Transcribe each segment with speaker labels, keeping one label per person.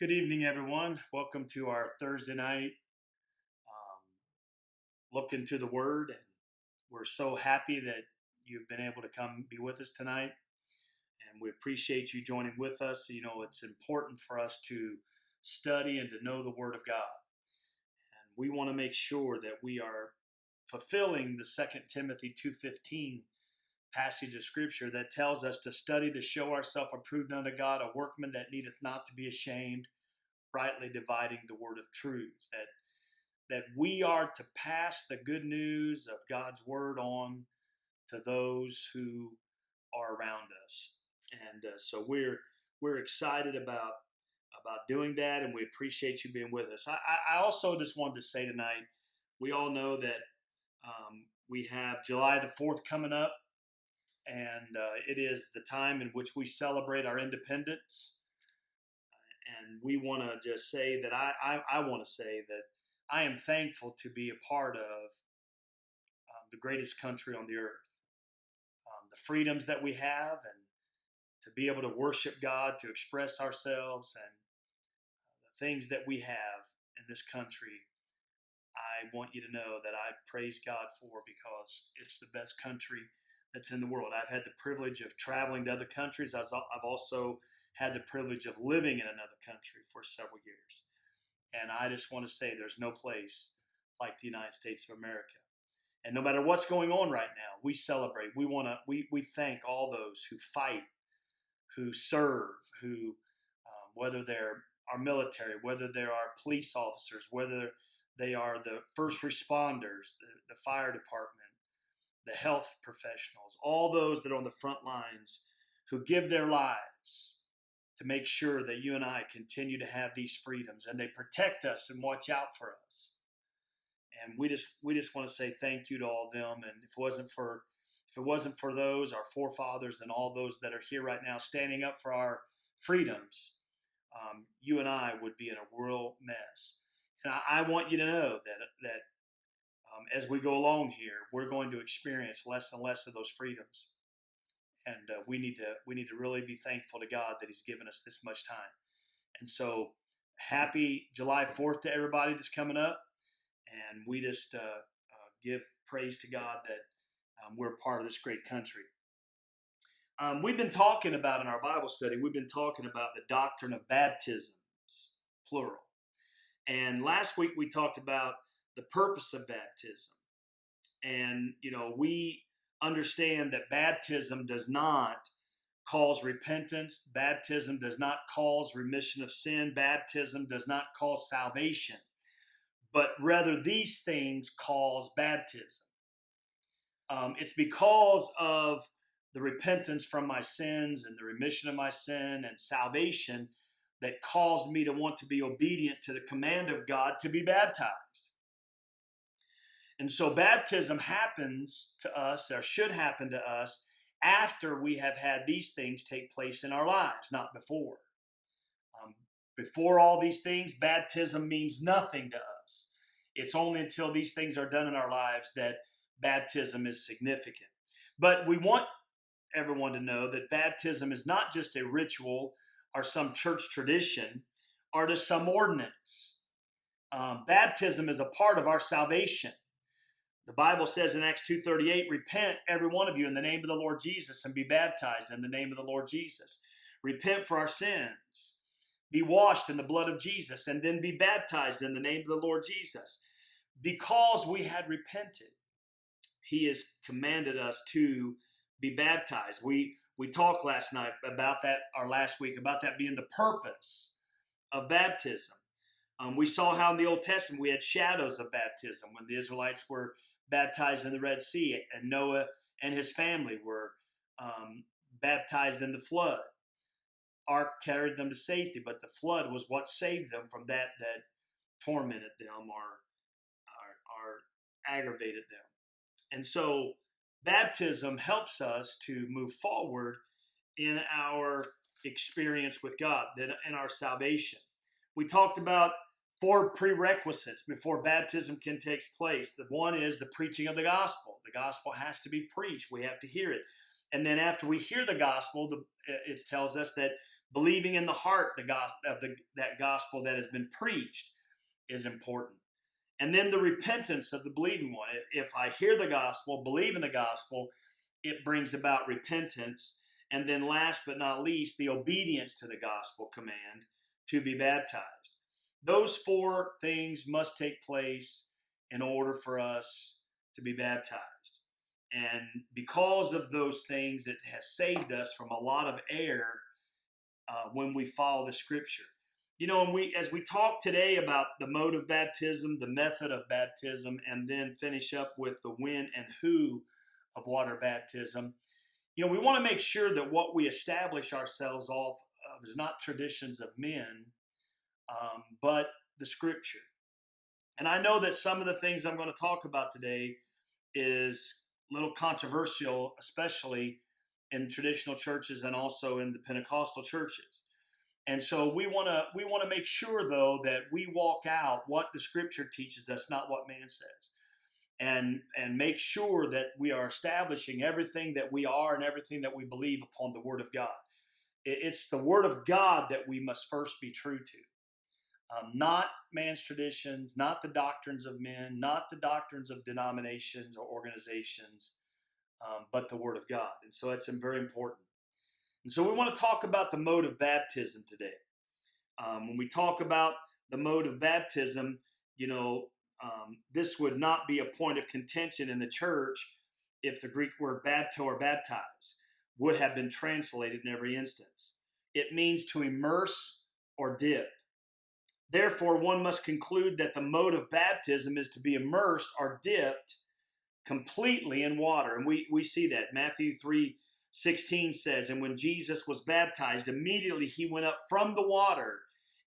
Speaker 1: Good evening, everyone. Welcome to our Thursday night um, look into the Word. And we're so happy that you've been able to come be with us tonight. And we appreciate you joining with us. You know, it's important for us to study and to know the Word of God. And we want to make sure that we are fulfilling the Second Timothy 2.15 passage of Scripture that tells us to study to show ourselves approved unto God, a workman that needeth not to be ashamed, rightly dividing the word of truth. That that we are to pass the good news of God's word on to those who are around us. And uh, so we're we're excited about about doing that, and we appreciate you being with us. I, I also just wanted to say tonight, we all know that um, we have July the fourth coming up, and uh, it is the time in which we celebrate our independence. And we want to just say that I I, I want to say that I am thankful to be a part of um, the greatest country on the earth. Um, the freedoms that we have, and to be able to worship God, to express ourselves, and uh, the things that we have in this country, I want you to know that I praise God for because it's the best country that's in the world. I've had the privilege of traveling to other countries. I've also had the privilege of living in another country for several years. And I just want to say there's no place like the United States of America. And no matter what's going on right now, we celebrate. We want to. We we thank all those who fight, who serve, who um, whether they're our military, whether they're our police officers, whether they are the first responders, the, the fire department, the health professionals, all those that are on the front lines who give their lives to make sure that you and I continue to have these freedoms and they protect us and watch out for us. And we just we just want to say thank you to all of them. And if it wasn't for if it wasn't for those, our forefathers and all those that are here right now standing up for our freedoms, um, you and I would be in a real mess. And I, I want you to know that that um, as we go along here, we're going to experience less and less of those freedoms and uh, we need to we need to really be thankful to God that He's given us this much time. And so, happy July Fourth to everybody that's coming up, and we just uh, uh, give praise to God that um, we're part of this great country. Um, we've been talking about in our Bible study. We've been talking about the doctrine of baptisms, plural. And last week we talked about the purpose of baptism. And, you know, we understand that baptism does not cause repentance. Baptism does not cause remission of sin. Baptism does not cause salvation. But rather, these things cause baptism. Um, it's because of the repentance from my sins and the remission of my sin and salvation that caused me to want to be obedient to the command of God to be baptized. And so baptism happens to us, or should happen to us, after we have had these things take place in our lives, not before. Um, before all these things, baptism means nothing to us. It's only until these things are done in our lives that baptism is significant. But we want everyone to know that baptism is not just a ritual or some church tradition or to some ordinance. Um, baptism is a part of our salvation. The Bible says in Acts 2:38, "Repent every one of you in the name of the Lord Jesus and be baptized in the name of the Lord Jesus. Repent for our sins. Be washed in the blood of Jesus and then be baptized in the name of the Lord Jesus." Because we had repented, he has commanded us to be baptized. We we talked last night about that, or last week about that being the purpose of baptism. Um, we saw how in the Old Testament we had shadows of baptism when the Israelites were baptized in the Red Sea, and Noah and his family were um, baptized in the flood. Ark carried them to safety, but the flood was what saved them from that that tormented them or, or, or aggravated them. And so baptism helps us to move forward in our experience with God, in our salvation. We talked about four prerequisites before baptism can take place. The one is the preaching of the gospel. The gospel has to be preached. We have to hear it. And then after we hear the gospel, the, uh, it tells us that believing in the heart the gospel of the, that gospel that has been preached is important. And then the repentance of the believing one. If I hear the gospel, believe in the gospel, it brings about repentance. And then last but not least, the obedience to the gospel command to be baptized. Those four things must take place in order for us to be baptized. And because of those things, it has saved us from a lot of error uh, when we follow the scripture. You know, and we as we talk today about the mode of baptism, the method of baptism, and then finish up with the when and who of water baptism, you know, we want to make sure that what we establish ourselves off of is not traditions of men, um, but the scripture. And I know that some of the things I'm going to talk about today is a little controversial, especially in traditional churches and also in the Pentecostal churches. And so we want to we want to make sure though that we walk out what the scripture teaches us, not what man says. And and make sure that we are establishing everything that we are and everything that we believe upon the word of God. It's the word of God that we must first be true to. Um, not man's traditions, not the doctrines of men, not the doctrines of denominations or organizations, um, but the Word of God. And so that's very important. And so we want to talk about the mode of baptism today. Um, when we talk about the mode of baptism, you know, um, this would not be a point of contention in the church if the Greek word bapto or baptize would have been translated in every instance. It means to immerse or dip. Therefore, one must conclude that the mode of baptism is to be immersed or dipped completely in water. And we, we see that. Matthew 3 16 says, And when Jesus was baptized, immediately he went up from the water,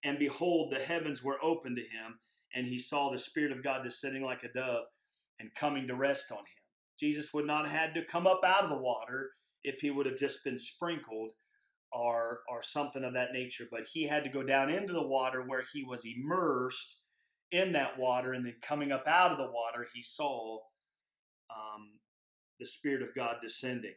Speaker 1: and behold, the heavens were opened to him, and he saw the Spirit of God descending like a dove and coming to rest on him. Jesus would not have had to come up out of the water if he would have just been sprinkled or or something of that nature but he had to go down into the water where he was immersed in that water and then coming up out of the water he saw um, the spirit of god descending.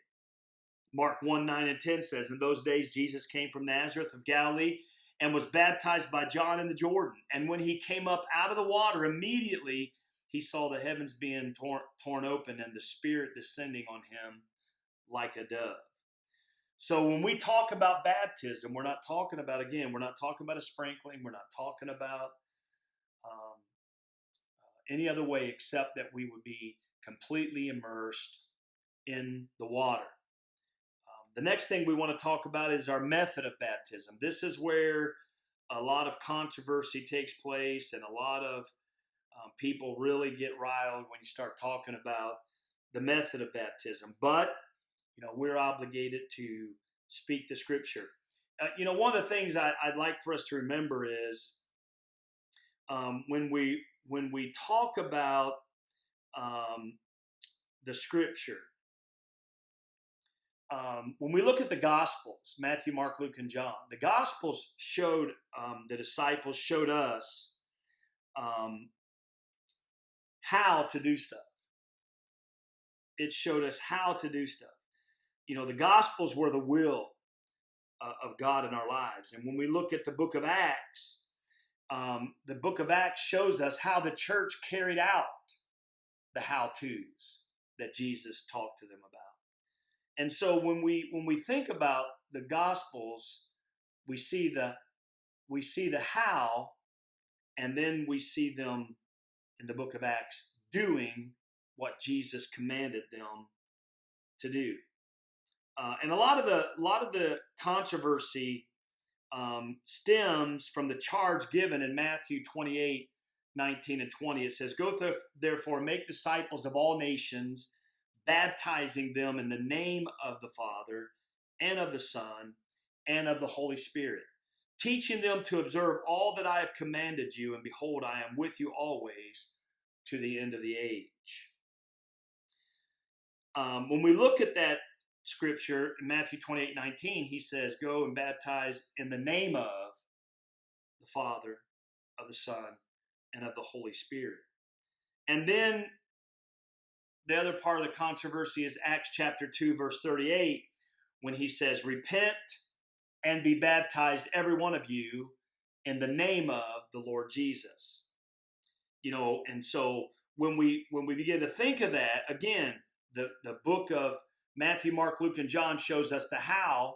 Speaker 1: Mark 1 9 and 10 says in those days jesus came from nazareth of galilee and was baptized by john in the jordan. And when he came up out of the water immediately he saw the heavens being torn, torn open and the spirit descending on him like a dove so when we talk about baptism, we're not talking about, again, we're not talking about a sprinkling. We're not talking about um, uh, any other way except that we would be completely immersed in the water. Um, the next thing we want to talk about is our method of baptism. This is where a lot of controversy takes place and a lot of um, people really get riled when you start talking about the method of baptism. But you know, we're obligated to speak the scripture. Uh, you know, one of the things I, would like for us to remember is um, when we when we talk about um, the scripture, um, when we look at the Gospels, Matthew, Mark, Luke, and John, the Gospels showed um, the disciples showed us um, how to do stuff. It showed us how to do stuff you know, the Gospels were the will uh, of God in our lives. And when we look at the book of Acts, um, the book of Acts shows us how the church carried out the how to's that Jesus talked to them about. And so when we when we think about the Gospels, we see the we see the how, and then we see them in the book of Acts doing what Jesus commanded them to do. Uh, and a lot of the a lot of the controversy um, stems from the charge given in Matthew 28, 19 and 20. It says, Go th- therefore, make disciples of all nations, baptizing them in the name of the Father and of the Son and of the Holy Spirit, teaching them to observe all that I have commanded you, and behold, I am with you always to the end of the age. Um, when we look at that scripture in Matthew 28 19, he says, Go and baptize in the name of the Father, of the Son, and of the Holy Spirit. And then the other part of the controversy is Acts chapter 2, verse 38, when he says, Repent and be baptized, every one of you, in the name of the Lord Jesus. You know, and so when we when we begin to think of that, again, the, the book of Matthew, Mark, Luke, and John shows us the how,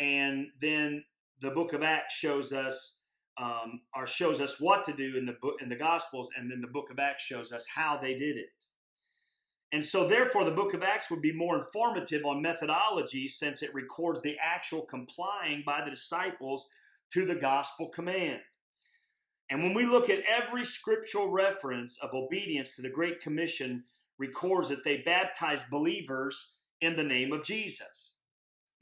Speaker 1: and then the book of Acts shows us um, or shows us what to do in the book in the Gospels, and then the book of Acts shows us how they did it. And so, therefore, the book of Acts would be more informative on methodology since it records the actual complying by the disciples to the gospel command. And when we look at every scriptural reference of obedience to the Great Commission, records that they baptized believers in the name of Jesus.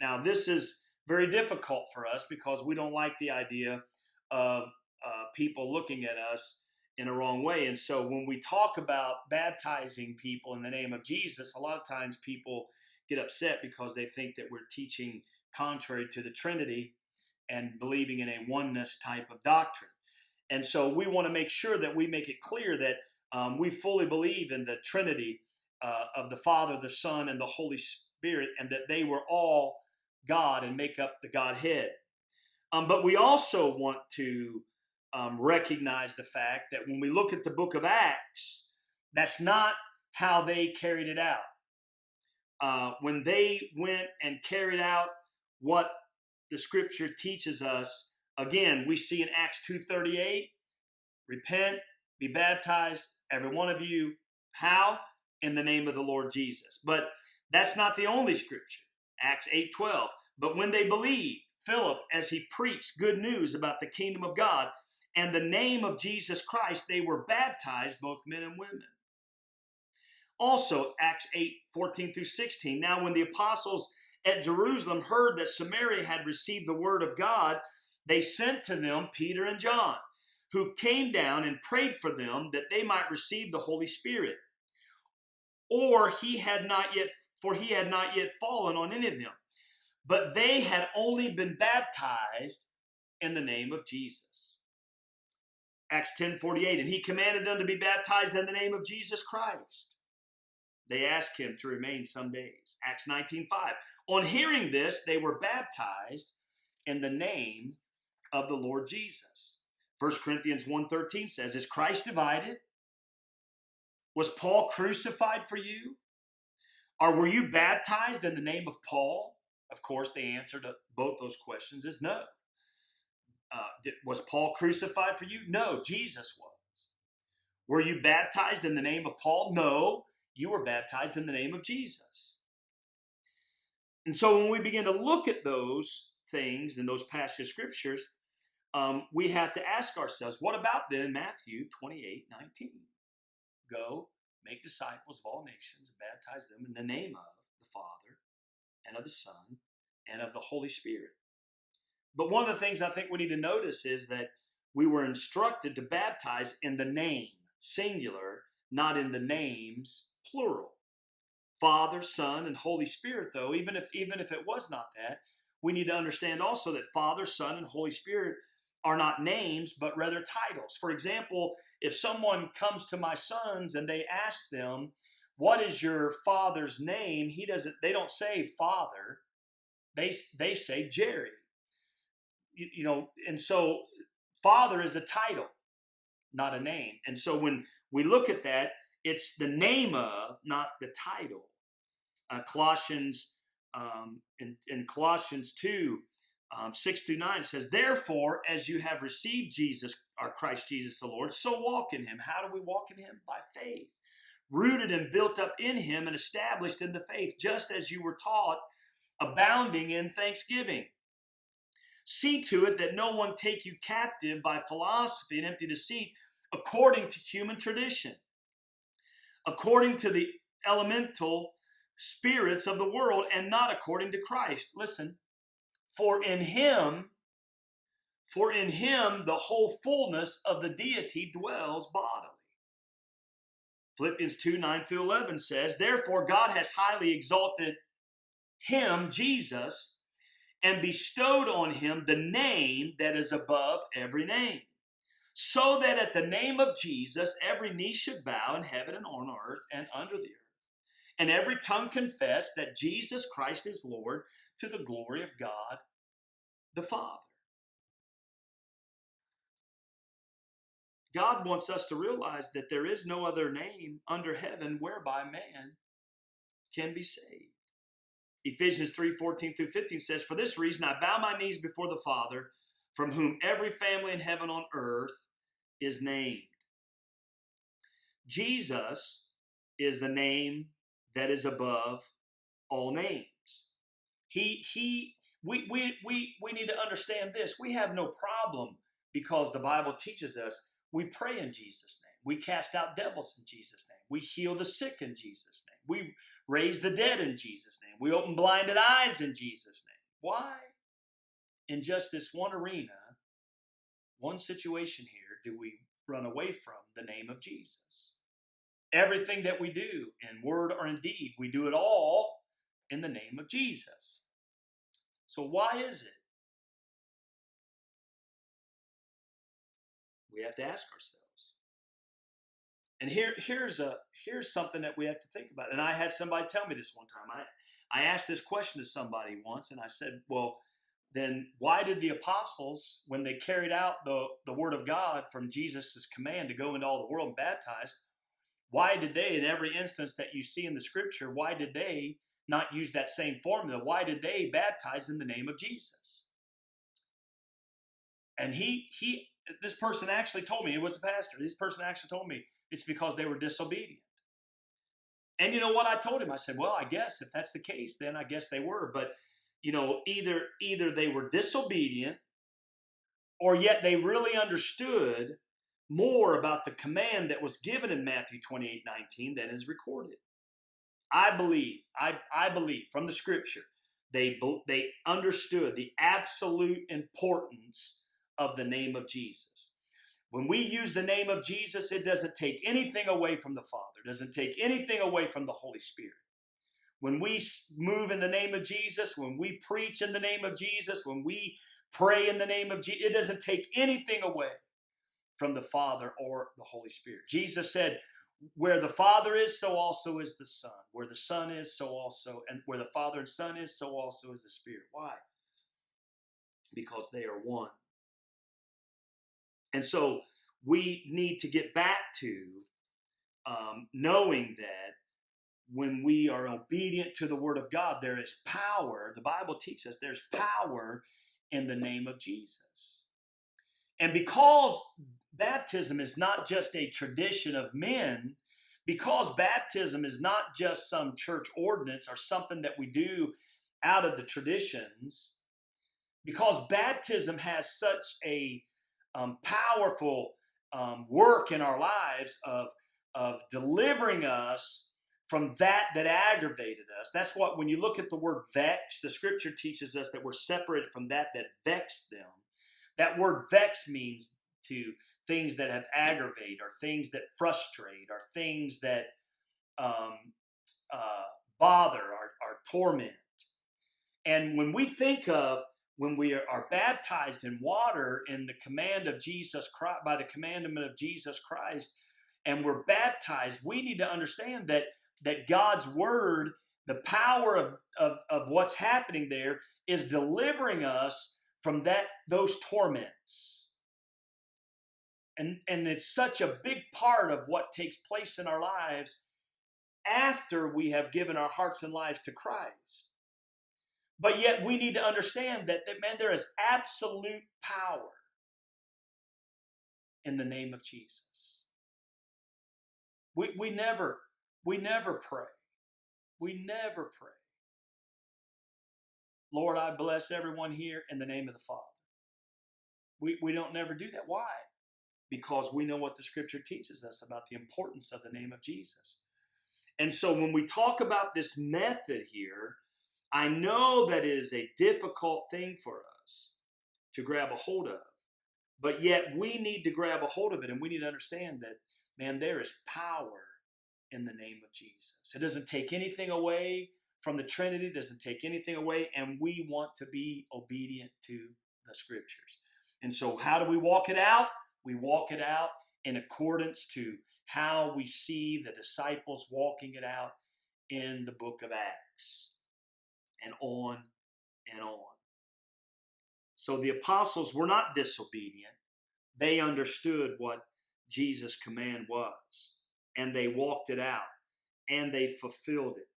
Speaker 1: Now, this is very difficult for us because we don't like the idea of uh, people looking at us in a wrong way. And so when we talk about baptizing people in the name of Jesus, a lot of times people get upset because they think that we're teaching contrary to the Trinity and believing in a oneness type of doctrine. And so we want to make sure that we make it clear that um, we fully believe in the Trinity uh, of the Father, the Son, and the Holy Spirit, and that they were all God and make up the Godhead. Um, but we also want to um, recognize the fact that when we look at the book of Acts, that's not how they carried it out. Uh, when they went and carried out what the scripture teaches us, again, we see in Acts 2.38, repent, be baptized, every one of you. How? In the name of the Lord Jesus. But that's not the only scripture. Acts 8.12. But when they believed, Philip, as he preached good news about the kingdom of God and the name of Jesus Christ, they were baptized, both men and women. Also, Acts 8 14 through 16. Now, when the apostles at Jerusalem heard that Samaria had received the word of God, they sent to them Peter and John, who came down and prayed for them that they might receive the Holy Spirit. Or he had not yet, for he had not yet fallen on any of them but they had only been baptized in the name of Jesus. Acts 10 48, and he commanded them to be baptized in the name of Jesus Christ. They asked him to remain some days. Acts 19 5. On hearing this, they were baptized in the name of the Lord Jesus. 1 Corinthians 1:13 says, Is Christ divided? Was Paul crucified for you? Or were you baptized in the name of Paul? Of course, the answer to both those questions is no. Uh, was Paul crucified for you? No, Jesus was. Were you baptized in the name of Paul? No, you were baptized in the name of Jesus. And so when we begin to look at those things in those passage scriptures, um, we have to ask ourselves, what about then Matthew 28 19? Go, make disciples of all nations, and baptize them in the name of the Father and of the Son and of the Holy Spirit. But one of the things I think we need to notice is that we were instructed to baptize in the name, singular, not in the names, plural. Father, Son, and Holy Spirit, though, even if even if it was not that, we need to understand also that Father, Son, and Holy Spirit are not names, but rather titles. For example, if someone comes to my sons and they ask them, what is your father's name? He doesn't, they don't say father. They, they say Jerry. You, you know, and so father is a title, not a name. And so when we look at that, it's the name of, not the title. Uh, Colossians, um, in, in Colossians 2, um, 6 through 9 says, Therefore, as you have received Jesus, our Christ Jesus the Lord, so walk in him. How do we walk in him? By faith rooted and built up in him and established in the faith, just as you were taught, abounding in thanksgiving. See to it that no one take you captive by philosophy and empty deceit, according to human tradition, according to the elemental spirits of the world, and not according to Christ. Listen, for in him, for in him the whole fullness of the deity dwells bodily. Philippians 2 9 through 11 says, Therefore, God has highly exalted him, Jesus, and bestowed on him the name that is above every name, so that at the name of Jesus every knee should bow in heaven and on earth and under the earth, and every tongue confess that Jesus Christ is Lord to the glory of God the Father. God wants us to realize that there is no other name under heaven whereby man can be saved. Ephesians 3 14 through 15 says, For this reason I bow my knees before the Father, from whom every family in heaven on earth is named. Jesus is the name that is above all names. He he we we we we need to understand this. We have no problem because the Bible teaches us we pray in Jesus' name. We cast out devils in Jesus' name. We heal the sick in Jesus' name. We raise the dead in Jesus' name. We open blinded eyes in Jesus' name. Why? In just this one arena, one situation here, do we run away from the name of Jesus? Everything that we do in word or in deed, we do it all in the name of Jesus. So, why is it we have to ask ourselves. And here, here's a here's something that we have to think about. And I had somebody tell me this one time. I I asked this question to somebody once, and I said, "Well, then why did the apostles, when they carried out the the word of God from Jesus' command to go into all the world and baptize, why did they, in every instance that you see in the Scripture, why did they not use that same formula? Why did they baptize in the name of Jesus?" And he he this person actually told me, it was a pastor, this person actually told me it's because they were disobedient. And you know what I told him? I said, well, I guess if that's the case, then I guess they were. But you know, either either they were disobedient or yet they really understood more about the command that was given in Matthew 28 19 than is recorded. I believe, I, I believe from the scripture, they, they understood the absolute importance of the name of Jesus. When we use the name of Jesus, it doesn't take anything away from the Father, doesn't take anything away from the Holy Spirit. When we move in the name of Jesus, when we preach in the name of Jesus, when we pray in the name of Jesus, it doesn't take anything away from the Father or the Holy Spirit. Jesus said, where the Father is, so also is the Son. Where the Son is, so also, and where the Father and Son is, so also is the Spirit. Why? Because they are one. And so we need to get back to um, knowing that when we are obedient to the word of God, there is power. The Bible teaches us there's power in the name of Jesus. And because baptism is not just a tradition of men, because baptism is not just some church ordinance or something that we do out of the traditions, because baptism has such a um, powerful um, work in our lives of, of delivering us from that that aggravated us. That's what, when you look at the word vex, the scripture teaches us that we're separated from that that vexed them. That word vex means to things that have aggravate or things that frustrate or things that um, uh, bother or, or torment. And when we think of when we are baptized in water in the command of Jesus Christ, by the commandment of Jesus Christ, and we're baptized, we need to understand that that God's word, the power of, of, of what's happening there, is delivering us from that those torments. And, and it's such a big part of what takes place in our lives after we have given our hearts and lives to Christ. But yet we need to understand that, that man, there is absolute power in the name of Jesus. We, we never, we never pray. We never pray. Lord, I bless everyone here in the name of the Father. We, we don't never do that. Why? Because we know what the scripture teaches us about the importance of the name of Jesus. And so when we talk about this method here, I know that it is a difficult thing for us to grab a hold of, but yet we need to grab a hold of it and we need to understand that, man, there is power in the name of Jesus. It doesn't take anything away from the Trinity, doesn't take anything away, and we want to be obedient to the scriptures. And so, how do we walk it out? We walk it out in accordance to how we see the disciples walking it out in the book of Acts and on and on. So the apostles were not disobedient. They understood what Jesus' command was, and they walked it out, and they fulfilled it.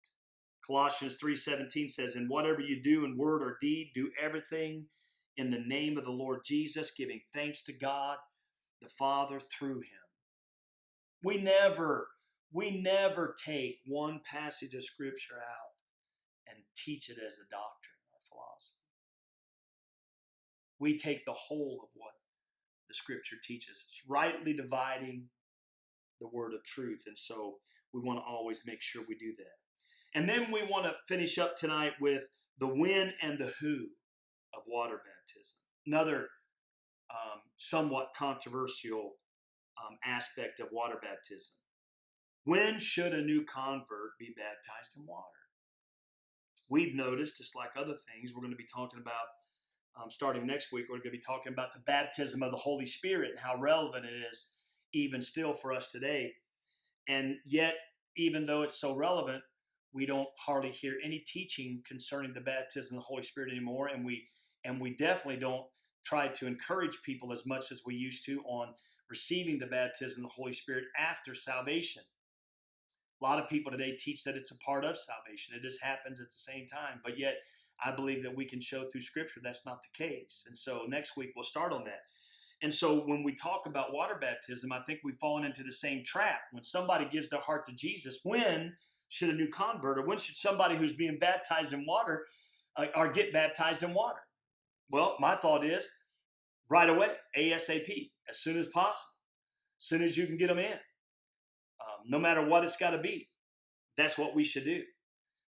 Speaker 1: Colossians 3:17 says, "And whatever you do in word or deed, do everything in the name of the Lord Jesus, giving thanks to God the Father through him." We never we never take one passage of scripture out and teach it as a doctrine or philosophy. We take the whole of what the scripture teaches. It's rightly dividing the word of truth. And so we want to always make sure we do that. And then we want to finish up tonight with the when and the who of water baptism. Another um, somewhat controversial um, aspect of water baptism. When should a new convert be baptized in water? We've noticed, just like other things, we're going to be talking about um, starting next week. We're going to be talking about the baptism of the Holy Spirit and how relevant it is, even still for us today. And yet, even though it's so relevant, we don't hardly hear any teaching concerning the baptism of the Holy Spirit anymore, and we and we definitely don't try to encourage people as much as we used to on receiving the baptism of the Holy Spirit after salvation. A lot of people today teach that it's a part of salvation. It just happens at the same time. But yet, I believe that we can show through Scripture that's not the case. And so next week we'll start on that. And so when we talk about water baptism, I think we've fallen into the same trap. When somebody gives their heart to Jesus, when should a new convert or when should somebody who's being baptized in water uh, or get baptized in water? Well, my thought is right away, ASAP, as soon as possible, as soon as you can get them in, um, no matter what it's got to be. That's what we should do.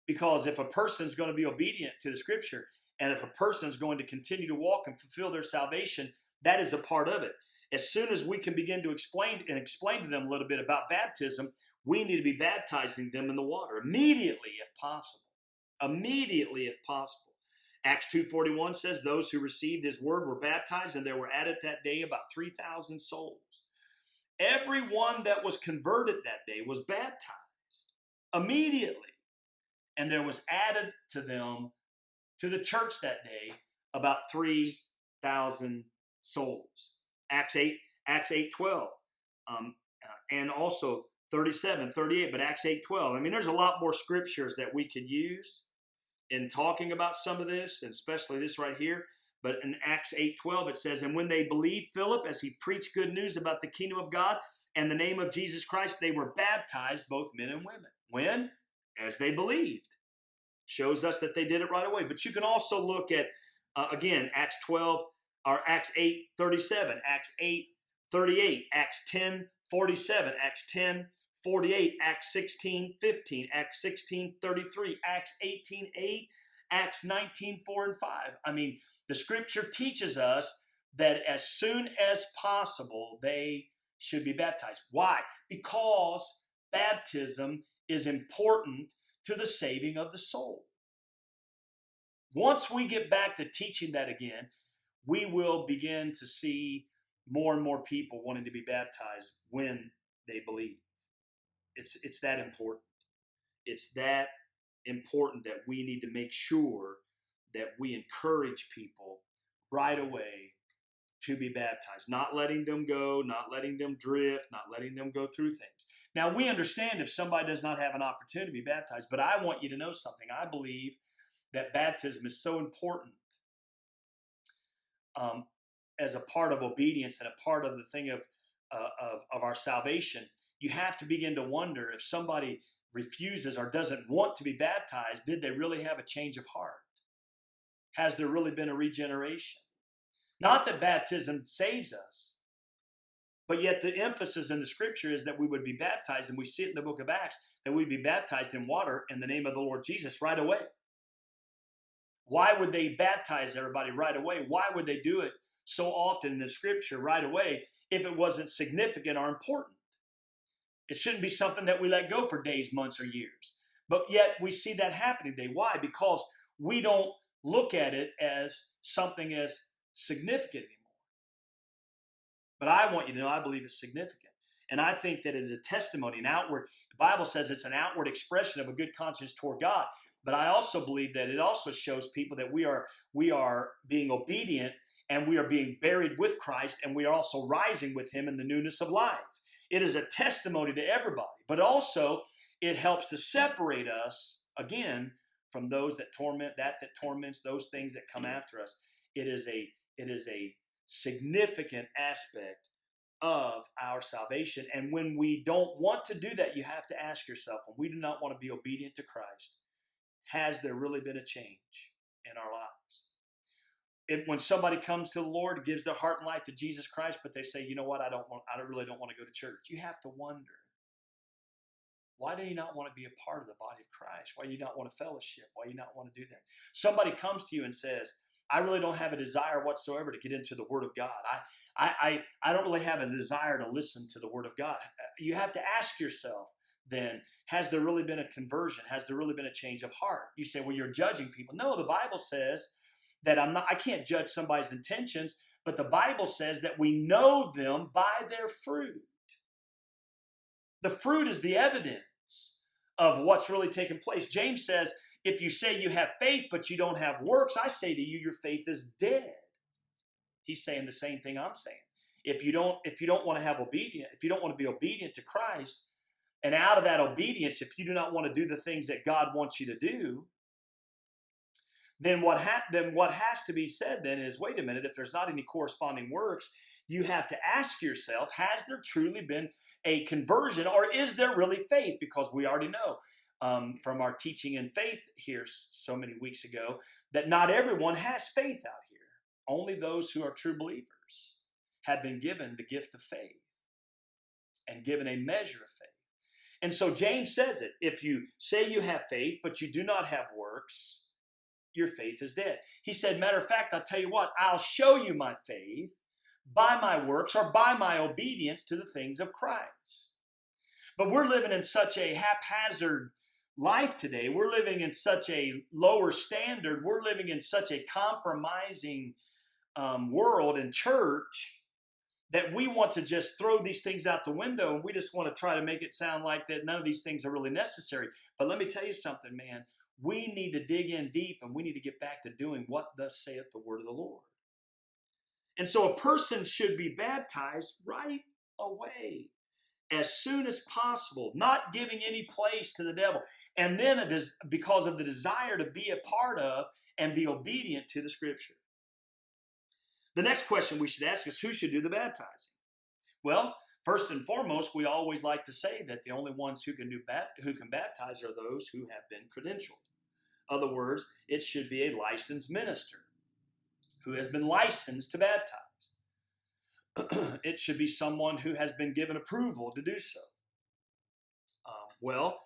Speaker 1: Because if a person's going to be obedient to the scripture, and if a person's going to continue to walk and fulfill their salvation, that is a part of it. As soon as we can begin to explain and explain to them a little bit about baptism, we need to be baptizing them in the water immediately if possible. Immediately if possible. Acts 2:41 says those who received his word were baptized and there were added that day about 3000 souls. Everyone that was converted that day was baptized immediately. And there was added to them to the church that day about 3000 souls. Acts 8 Acts 8:12. Um, uh, and also 37, 38, but Acts 8, 12. I mean, there's a lot more scriptures that we could use in talking about some of this, and especially this right here. But in Acts 8, 12, it says, And when they believed Philip as he preached good news about the kingdom of God and the name of Jesus Christ, they were baptized, both men and women. When? As they believed. Shows us that they did it right away. But you can also look at, uh, again, Acts 12, or Acts 8, 37, Acts 8, 38, Acts 10, 47, Acts 10, 48, Acts 16, 15, Acts 16, 33, Acts 18, 8, Acts 19, 4 and 5. I mean, the scripture teaches us that as soon as possible, they should be baptized. Why? Because baptism is important to the saving of the soul. Once we get back to teaching that again, we will begin to see more and more people wanting to be baptized when they believe. It's it's that important. It's that important that we need to make sure that we encourage people right away to be baptized, not letting them go, not letting them drift, not letting them go through things. Now, we understand if somebody does not have an opportunity to be baptized, but I want you to know something. I believe that baptism is so important um, as a part of obedience and a part of the thing of, uh, of, of our salvation you have to begin to wonder if somebody refuses or doesn't want to be baptized, did they really have a change of heart? Has there really been a regeneration? Not that baptism saves us, but yet the emphasis in the scripture is that we would be baptized, and we see it in the book of Acts that we'd be baptized in water in the name of the Lord Jesus right away. Why would they baptize everybody right away? Why would they do it so often in the scripture right away if it wasn't significant or important? It shouldn't be something that we let go for days, months, or years. But yet we see that happening today. Why? Because we don't look at it as something as significant anymore. But I want you to know I believe it's significant. And I think that it is a testimony, an outward, the Bible says it's an outward expression of a good conscience toward God. But I also believe that it also shows people that we are we are being obedient and we are being buried with Christ, and we are also rising with Him in the newness of life. It is a testimony to everybody, but also it helps to separate us again from those that torment that that torments those things that come after us. It is a it is a significant aspect of our salvation. And when we don't want to do that, you have to ask yourself, when we do not want to be obedient to Christ, has there really been a change in our lives? If, when somebody comes to the Lord, gives their heart and life to Jesus Christ, but they say, you know what, I don't want, I really don't want to go to church. You have to wonder, why do you not want to be a part of the body of Christ? Why do you not want to fellowship? Why do you not want to do that? Somebody comes to you and says, I really don't have a desire whatsoever to get into the Word of God. I, I, I, I don't really have a desire to listen to the Word of God. Uh, you have to ask yourself then, has there really been a conversion? Has there really been a change of heart? You say, well, you're judging people. No, the Bible says that I'm not, I can't judge somebody's intentions, but the Bible says that we know them by their fruit. The fruit is the evidence of what's really taking place. James says, if you say you have faith but you don't have works, I say to you, your faith is dead. He's saying the same thing I'm saying. If you don't, if you don't want to have obedience, if you don't want to be obedient to Christ, and out of that obedience, if you do not want to do the things that God wants you to do, then what ha- then what has to be said then is, wait a minute, if there's not any corresponding works, you have to ask yourself, has there truly been a conversion or is there really faith? Because we already know um, from our teaching in faith here so many weeks ago that not everyone has faith out here. Only those who are true believers have been given the gift of faith and given a measure of faith. And so James says it if you say you have faith, but you do not have works, your faith is dead. He said, Matter of fact, I'll tell you what, I'll show you my faith by my works or by my obedience to the things of Christ. But we're living in such a haphazard life today. We're living in such a lower standard. We're living in such a compromising um, world and church that we want to just throw these things out the window and we just want to try to make it sound like that none of these things are really necessary. But let me tell you something, man. We need to dig in deep and we need to get back to doing what thus saith the word of the Lord. And so a person should be baptized right away as soon as possible, not giving any place to the devil. And then it is because of the desire to be a part of and be obedient to the scripture. The next question we should ask is who should do the baptizing? Well, first and foremost, we always like to say that the only ones who can do who can baptize are those who have been credentialed. Other words, it should be a licensed minister who has been licensed to baptize. it should be someone who has been given approval to do so. Um, well,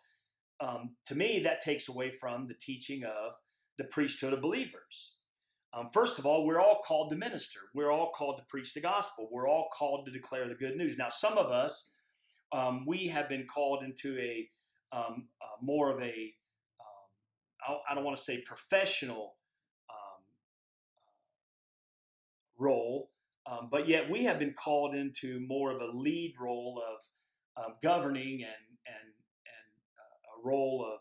Speaker 1: um, to me, that takes away from the teaching of the priesthood of believers. Um, first of all, we're all called to minister. We're all called to preach the gospel. We're all called to declare the good news. Now, some of us, um, we have been called into a um, uh, more of a I don't want to say professional role, um, but yet we have been called into more of a lead role of um, governing and and and uh, a role of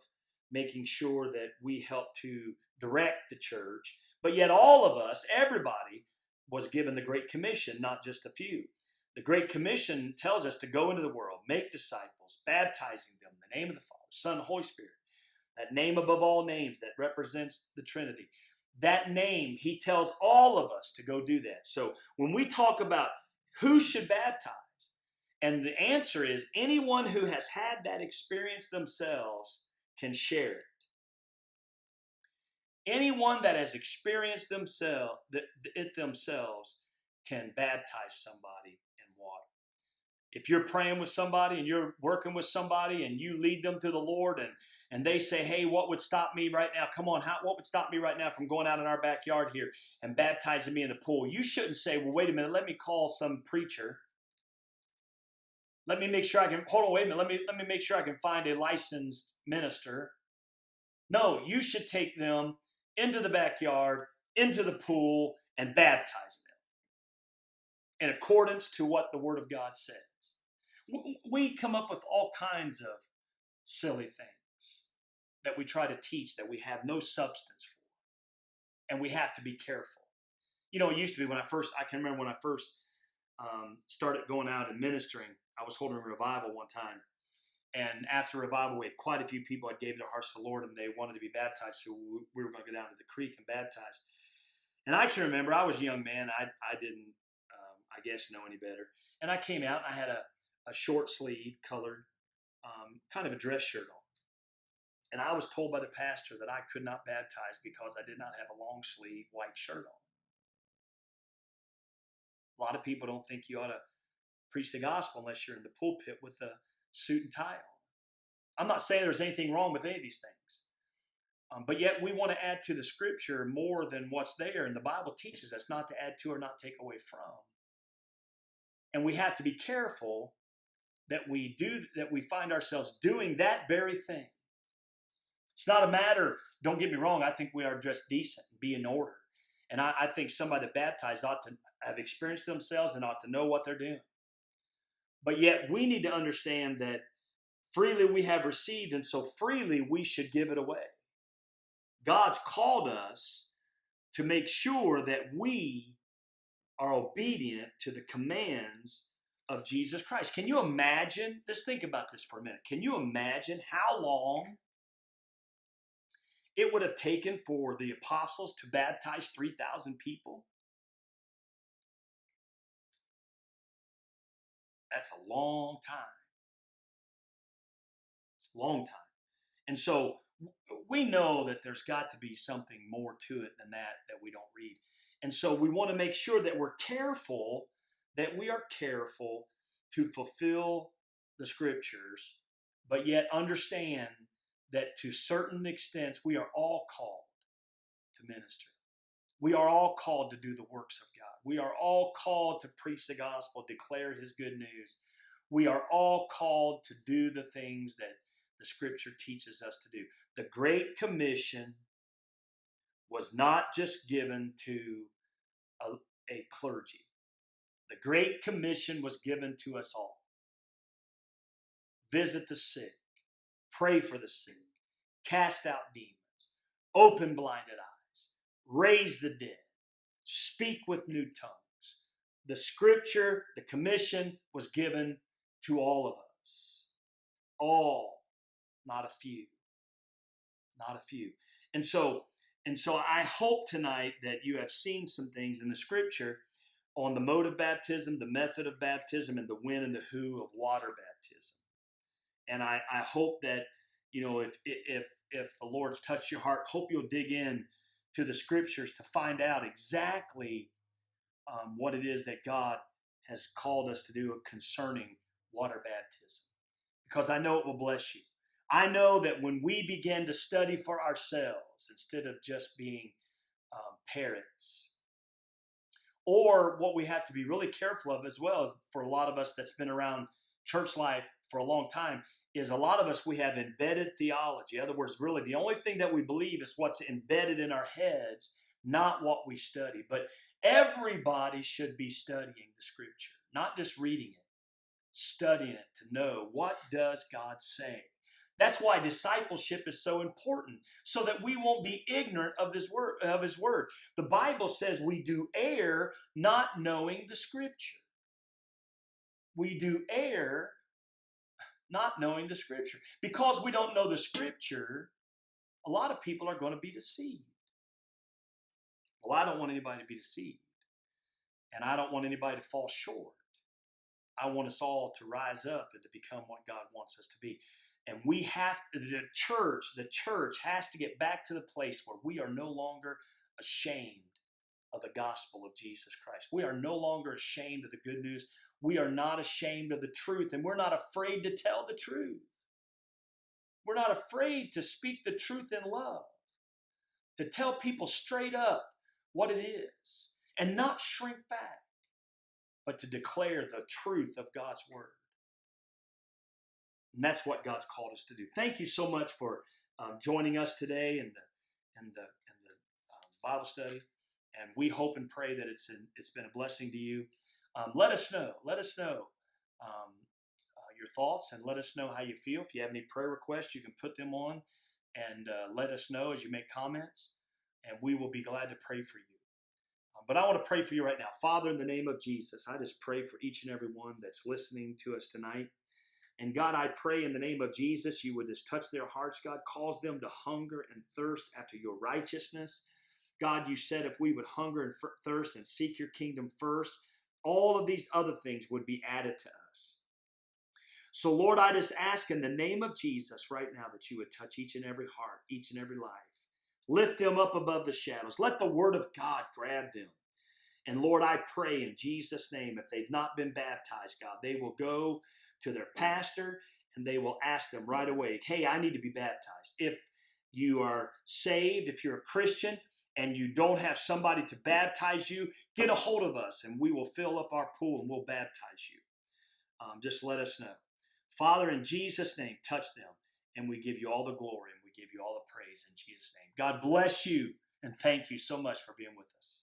Speaker 1: making sure that we help to direct the church. But yet, all of us, everybody, was given the Great Commission, not just a few. The Great Commission tells us to go into the world, make disciples, baptizing them in the name of the Father, Son, Holy Spirit. That name above all names that represents the Trinity that name, he tells all of us to go do that. So when we talk about who should baptize, and the answer is anyone who has had that experience themselves can share it. Anyone that has experienced themselves, it themselves can baptize somebody in water. If you're praying with somebody and you're working with somebody and you lead them to the Lord and and they say, hey, what would stop me right now? Come on, how, what would stop me right now from going out in our backyard here and baptizing me in the pool? You shouldn't say, well, wait a minute, let me call some preacher. Let me make sure I can, hold on, wait a minute, let me, let me make sure I can find a licensed minister. No, you should take them into the backyard, into the pool, and baptize them in accordance to what the Word of God says. We come up with all kinds of silly things that we try to teach that we have no substance for. And we have to be careful. you know, it used to be when I first, I can remember when I first um, started going out and ministering, I was holding a revival one time. And after revival, we had quite a few people that gave their hearts to the Lord and they wanted to be baptized. So we were going to go down to the creek and baptize. And I can remember I was a young man. I, I didn't, um, I guess, know any better. And I came out and I had a, a short sleeve colored, um, kind of a dress shirt on. And I was told by the pastor that I could not baptize because I did not have a long sleeve white shirt on. A lot of people don't think you ought to preach the gospel unless you're in the pulpit with a suit and tie on. I'm not saying there's anything wrong with any of these things. Um, but yet we want to add to the scripture more than what's there. And the Bible teaches us not to add to or not take away from. And we have to be careful that we do that we find ourselves doing that very thing. It's not a matter, don't get me wrong, I think we are dressed decent be in order. And I, I think somebody baptized ought to have experienced themselves and ought to know what they're doing. But yet we need to understand that freely we have received, and so freely we should give it away. God's called us to make sure that we are obedient to the commands of Jesus Christ. Can you imagine? Let's think about this for a minute. Can you imagine how long it would have taken for the apostles to baptize 3,000 people? That's a long time. It's a long time. And so we know that there's got to be something more to it than that that we don't read. And so we want to make sure that we're careful, that we are careful to fulfill the scriptures, but yet understand that to certain extents we are all called to minister. We are all called to do the works of God. We are all called to preach the gospel, declare his good news. We are all called to do the things that the scripture teaches us to do. The Great Commission was not just given to a, a clergy, the Great Commission was given to us all. Visit the sick, pray for the sick, cast out demons, open blinded eyes, raise the dead, speak with new tongues. The scripture, the commission was given to all of us. All not a few. Not a few. And so, and so I hope tonight that you have seen some things in the scripture on the mode of baptism, the method of baptism, and the when and the who of water baptism. And I, I hope that, you know, if if if the Lord's touched your heart, hope you'll dig in to the scriptures to find out exactly um, what it is that God has called us to do concerning water baptism. Because I know it will bless you. I know that when we begin to study for ourselves instead of just being um, parents, or what we have to be really careful of as well is for a lot of us that's been around church life for a long time is a lot of us we have embedded theology in other words really the only thing that we believe is what's embedded in our heads not what we study but everybody should be studying the scripture not just reading it studying it to know what does god say that's why discipleship is so important, so that we won't be ignorant of this word of his word. The Bible says we do err not knowing the scripture. We do err not knowing the scripture. Because we don't know the scripture, a lot of people are going to be deceived. Well, I don't want anybody to be deceived. And I don't want anybody to fall short. I want us all to rise up and to become what God wants us to be. And we have the church, the church has to get back to the place where we are no longer ashamed of the gospel of Jesus Christ. We are no longer ashamed of the good news. We are not ashamed of the truth, and we're not afraid to tell the truth. We're not afraid to speak the truth in love, to tell people straight up what it is, and not shrink back, but to declare the truth of God's word. And that's what God's called us to do. Thank you so much for um, joining us today in the in the the um, Bible study, and we hope and pray that it's in, it's been a blessing to you. Um, let us know. Let us know um, uh, your thoughts, and let us know how you feel. If you have any prayer requests, you can put them on, and uh, let us know as you make comments, and we will be glad to pray for you. But I want to pray for you right now. Father, in the name of Jesus, I just pray for each and every one that's listening to us tonight. And God, I pray in the name of Jesus, you would just touch their hearts, God, cause them to hunger and thirst after your righteousness. God, you said if we would hunger and thirst and seek your kingdom first, all of these other things would be added to us. So, Lord, I just ask in the name of Jesus right now that you would touch each and every heart, each and every life. Lift them up above the shadows. Let the word of God grab them. And Lord, I pray in Jesus' name, if they've not been baptized, God, they will go to their pastor and they will ask them right away, hey, I need to be baptized. If you are saved, if you're a Christian, and you don't have somebody to baptize you, get a hold of us and we will fill up our pool and we'll baptize you. Um, just let us know. Father, in Jesus' name, touch them and we give you all the glory and we give you all the praise in Jesus' name. God bless you and thank you so much for being with us.